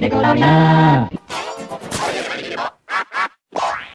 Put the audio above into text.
Nickelodeon!